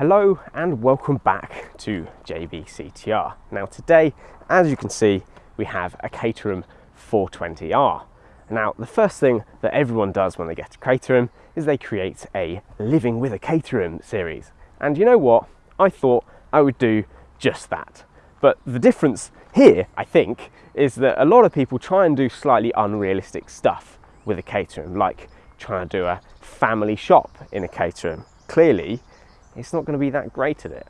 Hello and welcome back to JBCTR. Now today, as you can see, we have a Caterham 420R. Now the first thing that everyone does when they get a Caterham is they create a Living with a Caterham series. And you know what? I thought I would do just that. But the difference here, I think, is that a lot of people try and do slightly unrealistic stuff with a Caterham, like trying to do a family shop in a Caterham. Clearly, it's not going to be that great at it.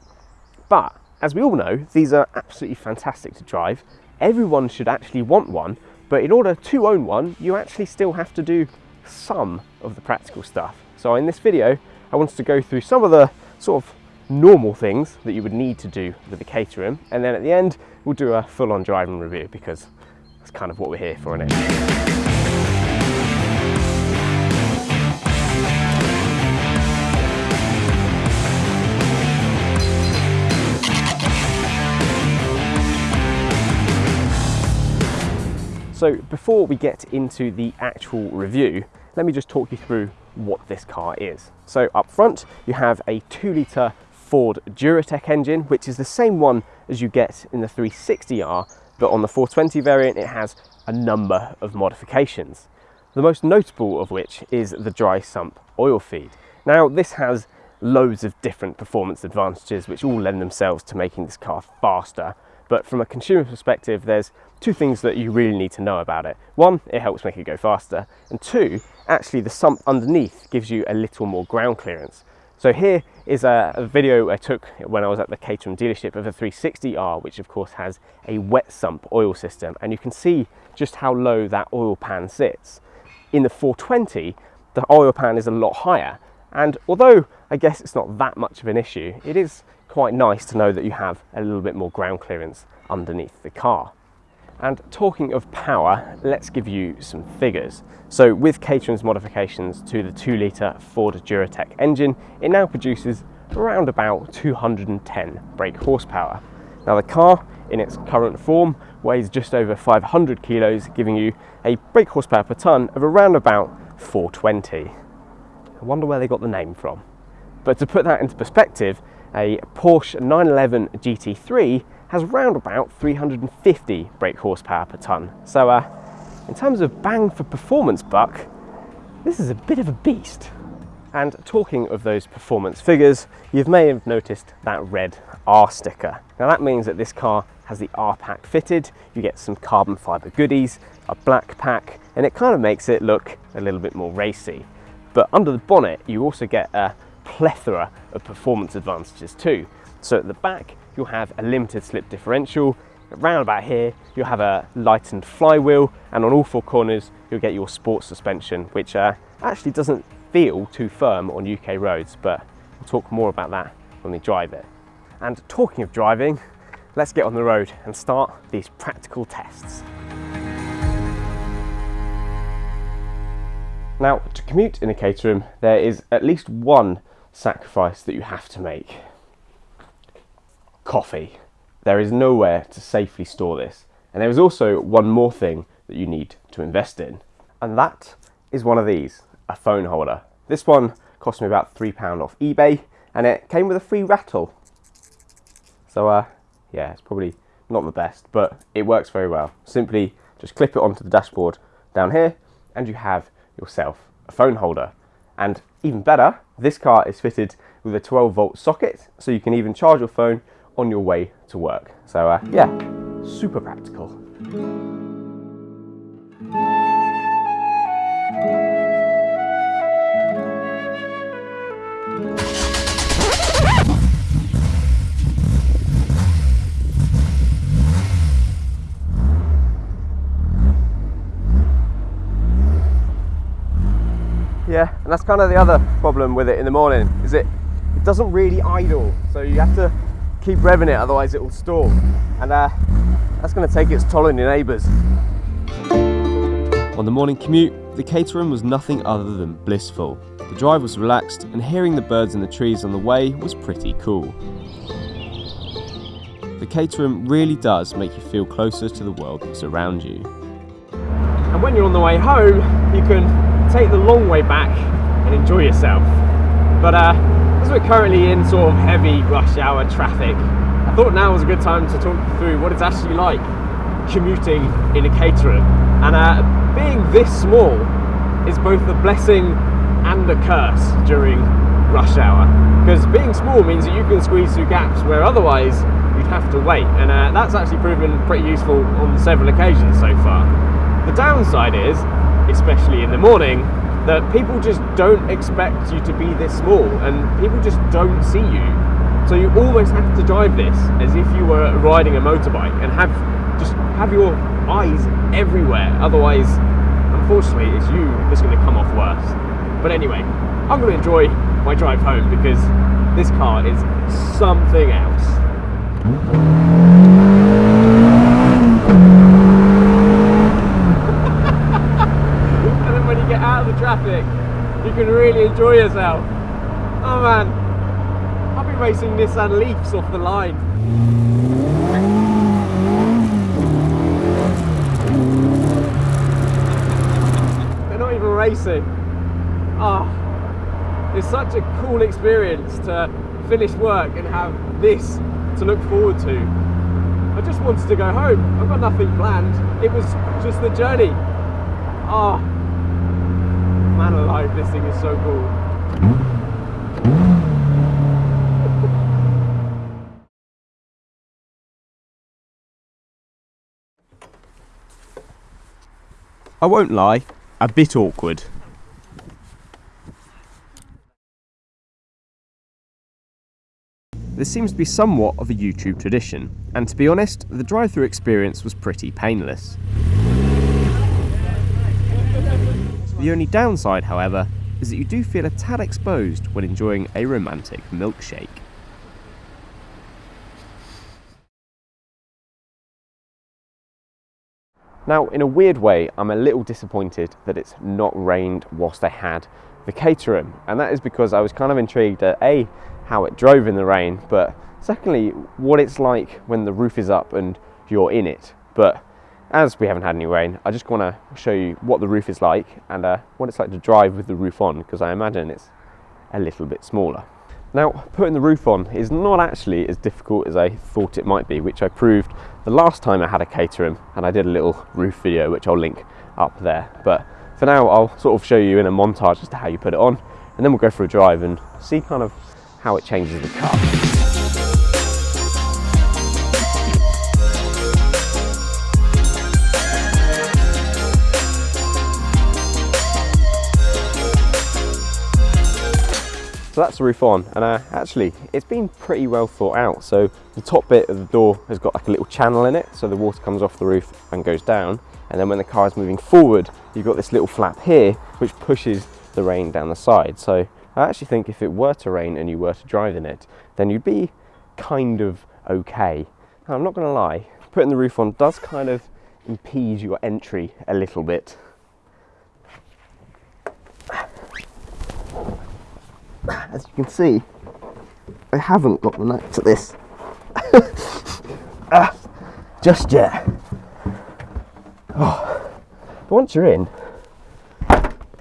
But as we all know, these are absolutely fantastic to drive. Everyone should actually want one, but in order to own one, you actually still have to do some of the practical stuff. So in this video, I wanted to go through some of the sort of normal things that you would need to do with the Caterham, and then at the end, we'll do a full-on driving review because that's kind of what we're here for, isn't it? So before we get into the actual review, let me just talk you through what this car is. So up front, you have a two litre Ford Duratec engine, which is the same one as you get in the 360R, but on the 420 variant, it has a number of modifications. The most notable of which is the dry sump oil feed. Now this has loads of different performance advantages which all lend themselves to making this car faster but from a consumer perspective, there's two things that you really need to know about it. One, it helps make it go faster. And two, actually the sump underneath gives you a little more ground clearance. So here is a, a, video I took when I was at the Caterham dealership of a 360R, which of course has a wet sump oil system. And you can see just how low that oil pan sits. In the 420, the oil pan is a lot higher. And although I guess it's not that much of an issue, it is quite nice to know that you have a little bit more ground clearance underneath the car. And talking of power, let's give you some figures. So with Caterham's modifications to the 2 litre Ford Duratec engine, it now produces around about 210 brake horsepower. Now the car, in its current form, weighs just over 500 kilos, giving you a brake horsepower per tonne of around about 420. I wonder where they got the name from. But to put that into perspective, a Porsche 911 GT3 has round about 350 brake horsepower per tonne. So uh, in terms of bang for performance buck, this is a bit of a beast. And talking of those performance figures, you may have noticed that red R sticker. Now that means that this car has the R pack fitted, you get some carbon fibre goodies, a black pack, and it kind of makes it look a little bit more racy. But under the bonnet, you also get a plethora of performance advantages too. So at the back, you'll have a limited slip differential. Around about here, you'll have a lightened flywheel, and on all four corners, you'll get your sports suspension, which uh, actually doesn't feel too firm on UK roads, but we'll talk more about that when we drive it. And talking of driving, let's get on the road and start these practical tests. Now, to commute in a Caterham, there is at least one sacrifice that you have to make. Coffee. There is nowhere to safely store this. And there is also one more thing that you need to invest in. And that is one of these, a phone holder. This one cost me about £3 off eBay and it came with a free rattle. So uh, yeah, it's probably not the best, but it works very well. Simply just clip it onto the dashboard down here and you have yourself a phone holder. And even better, this car is fitted with a 12 volt socket, so you can even charge your phone on your way to work. So uh, yeah, super practical. Yeah, and that's kind of the other problem with it in the morning, is it, it doesn't really idle. So you have to keep revving it, otherwise it will stall. And uh, that's gonna take its toll on your neighbours. On the morning commute, the Caterham was nothing other than blissful. The drive was relaxed and hearing the birds in the trees on the way was pretty cool. The Caterham really does make you feel closer to the world that's around you. And when you're on the way home, you can take the long way back and enjoy yourself. But uh, as we're currently in sort of heavy rush hour traffic, I thought now was a good time to talk through what it's actually like commuting in a Caterham. And uh, being this small is both a blessing and a curse during rush hour. Because being small means that you can squeeze through gaps where otherwise you'd have to wait. And uh, that's actually proven pretty useful on several occasions so far. The downside is, especially in the morning, that people just don't expect you to be this small and people just don't see you. So you almost have to drive this as if you were riding a motorbike and have just have your eyes everywhere. Otherwise, unfortunately, it's you that's going to come off worse. But anyway, I'm going to enjoy my drive home because this car is something else. and then when you get out of the traffic, you can really enjoy yourself. Oh man, I'll be racing Nissan Leafs off the line. They're not even racing. Ah, it's such a cool experience to finish work and have this to look forward to. I just wanted to go home. I've got nothing planned. It was just the journey. Ah, man alive, this thing is so cool. I won't lie, a bit awkward. This seems to be somewhat of a YouTube tradition, and to be honest, the drive-through experience was pretty painless. The only downside, however, is that you do feel a tad exposed when enjoying a romantic milkshake. Now, in a weird way, I'm a little disappointed that it's not rained whilst I had the Caterham, and that is because I was kind of intrigued at A, how it drove in the rain, but secondly, what it's like when the roof is up and you're in it. But as we haven't had any rain, I just want to show you what the roof is like and uh, what it's like to drive with the roof on, because I imagine it's a little bit smaller. Now, putting the roof on is not actually as difficult as I thought it might be, which I proved the last time I had a Caterham, and I did a little roof video, which I'll link up there. But for now, I'll sort of show you in a montage as to how you put it on, and then we'll go for a drive and see kind of how it changes the car. That's the roof on, and uh, actually it's been pretty well thought out. So the top bit of the door has got like a little channel in it, so the water comes off the roof and goes down. And then when the car is moving forward, you've got this little flap here, which pushes the rain down the side. So I actually think if it were to rain and you were to drive in it, then you'd be kind of okay. Now, I'm not gonna lie, putting the roof on does kind of impede your entry a little bit. As you can see, I haven't got the knack to this ah, just yet. Oh. But once you're in,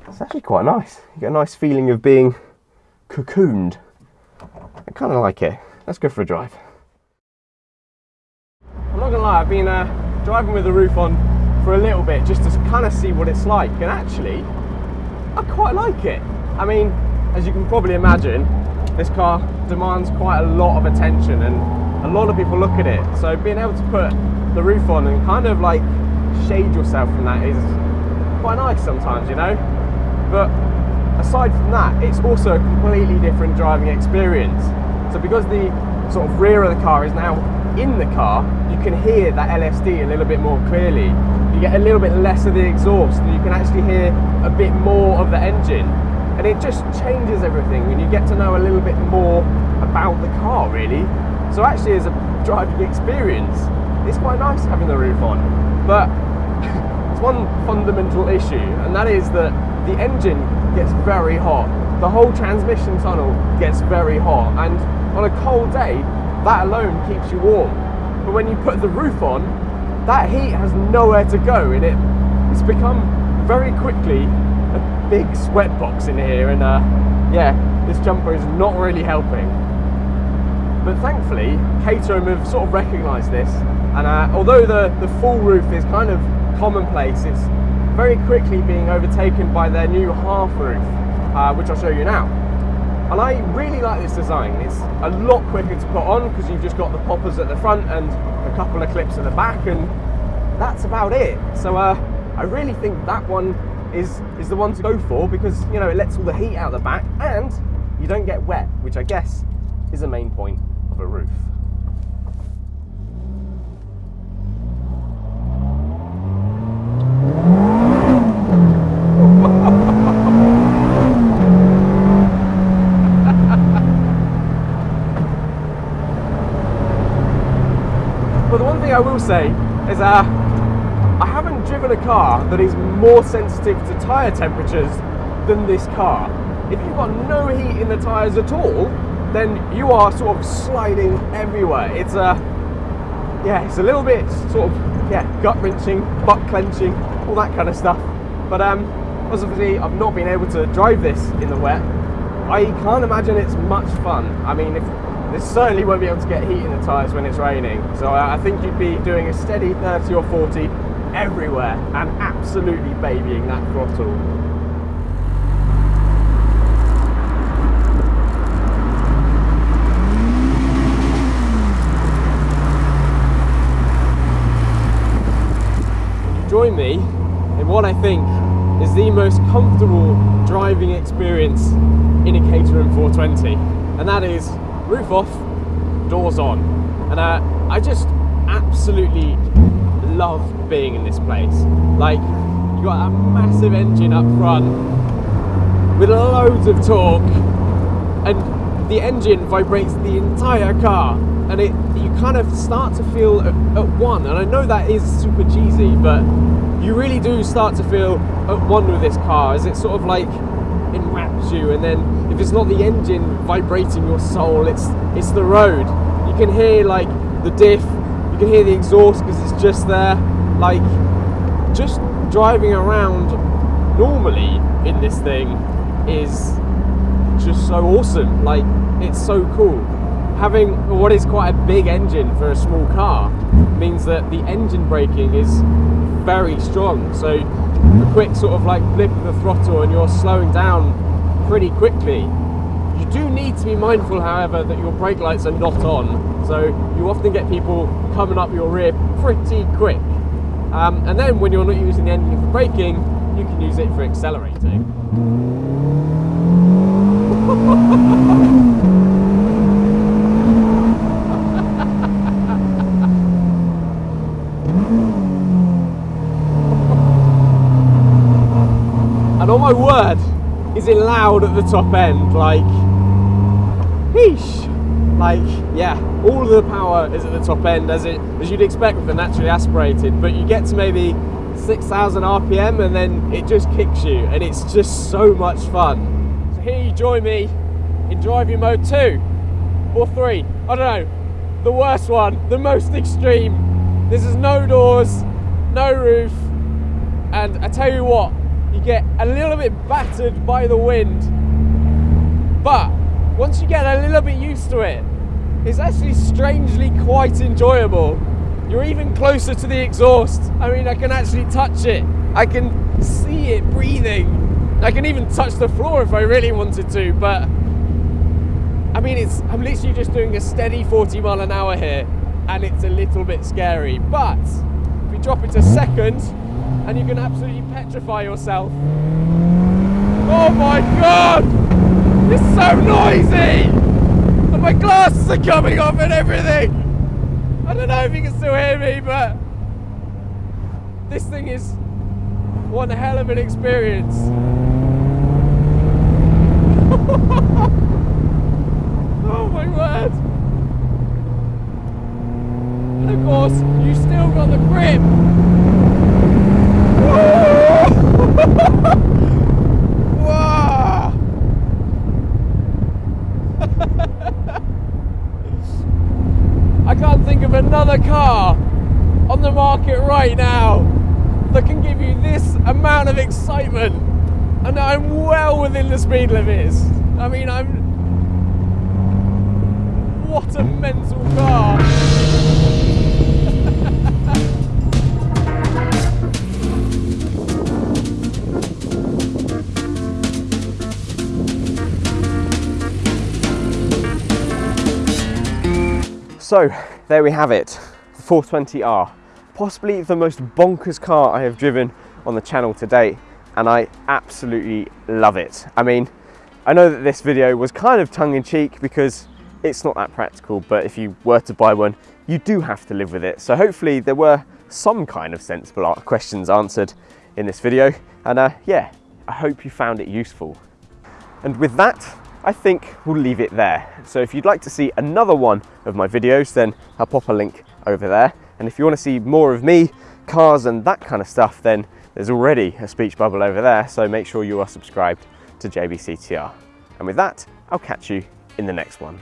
it's actually quite nice. You get a nice feeling of being cocooned. I kind of like it. Let's go for a drive. I'm not gonna lie, I've been uh, driving with the roof on for a little bit just to kind of see what it's like, and actually, I quite like it. I mean, as you can probably imagine, this car demands quite a lot of attention and a lot of people look at it. So being able to put the roof on and kind of like shade yourself from that is quite nice sometimes, you know? But aside from that, it's also a completely different driving experience. So because the sort of rear of the car is now in the car, you can hear that LSD a little bit more clearly. You get a little bit less of the exhaust and you can actually hear a bit more of the engine and it just changes everything when you get to know a little bit more about the car really. So actually as a driving experience it's quite nice having the roof on. But it's one fundamental issue and that is that the engine gets very hot. The whole transmission tunnel gets very hot. And on a cold day that alone keeps you warm. But when you put the roof on that heat has nowhere to go and it it's become very quickly big sweat box in here and uh, yeah this jumper is not really helping. But thankfully, Caterham have sort of recognised this, and uh, although the, the full roof is kind of commonplace, it's very quickly being overtaken by their new half roof, uh, which I'll show you now. And I really like this design. It's a lot quicker to put on because you've just got the poppers at the front and a couple of clips at the back, and that's about it. So uh, I really think that one is is the one to go for because you know it lets all the heat out the back and you don't get wet, which I guess is the main point of a roof. but the one thing I will say is uh, I haven't driven a car that is more sensitive to tyre temperatures than this car. If you've got no heat in the tyres at all, then you are sort of sliding everywhere. It's a, yeah, it's a little bit sort of, yeah, gut wrenching, butt clenching, all that kind of stuff. But um, obviously I've not been able to drive this in the wet. I can't imagine it's much fun. I mean, if this certainly won't be able to get heat in the tyres when it's raining. So I think you'd be doing a steady 30 or 40 everywhere and absolutely babying that throttle. Join me in what I think is the most comfortable driving experience in a Caterham 420, and that is roof off, doors on. And uh, I just absolutely love being in this place. Like, you got a massive engine up front with loads of torque, and the engine vibrates the entire car, and it you kind of start to feel at, at one. And I know that is super cheesy, but you really do start to feel at one with this car as it sort of like enwraps you and then if it's not the engine vibrating your soul it's it's the road you can hear like the diff can hear the exhaust because it's just there. Like just driving around normally in this thing is just so awesome. Like it's so cool. Having what is quite a big engine for a small car means that the engine braking is very strong. So a quick sort of like blip of the throttle and you're slowing down pretty quickly. You do need to be mindful, however, that your brake lights are not on. So you often get people coming up your rear pretty quick. Um, and then when you're not using the engine for braking, you can use it for accelerating. and on my word, is it loud at the top end? Like, Like, yeah, all of the power is at the top end as it as you'd expect with the naturally aspirated, but you get to maybe 6,000 RPM and then it just kicks you, and it's just so much fun. So here you join me in driving mode two or three. I don't know. The worst one, the most extreme. This is no doors, no roof, and I tell you what, you get a little bit battered by the wind. But once you get a little bit used to it, it's actually strangely quite enjoyable. You're even closer to the exhaust. I mean, I can actually touch it. I can see it breathing. I can even touch the floor if I really wanted to, but I mean, it's I'm literally just doing a steady 40 mile an hour here, and it's a little bit scary. But if you drop it to second, and you can absolutely petrify yourself. Oh my god! It's so noisy! And my glasses are coming off and everything! I don't know if you can still hear me, but this thing is one hell of an experience. oh my word! And of course, you still got the grip The car on the market right now that can give you this amount of excitement. And I'm well within the speed limits. I mean, I'm. What a mental car! So there we have it, the 420R. Possibly the most bonkers car I have driven on the channel to date and I absolutely love it. I mean, I know that this video was kind of tongue in cheek because it's not that practical, but if you were to buy one, you do have to live with it. So hopefully there were some kind of sensible questions answered in this video. And uh, yeah, I hope you found it useful. And with that, I think we'll leave it there. So if you'd like to see another one of my videos, then I'll pop a link over there. And if you want to see more of me, cars and that kind of stuff, then there's already a speech bubble over there. So make sure you are subscribed to JBCTR. And with that, I'll catch you in the next one.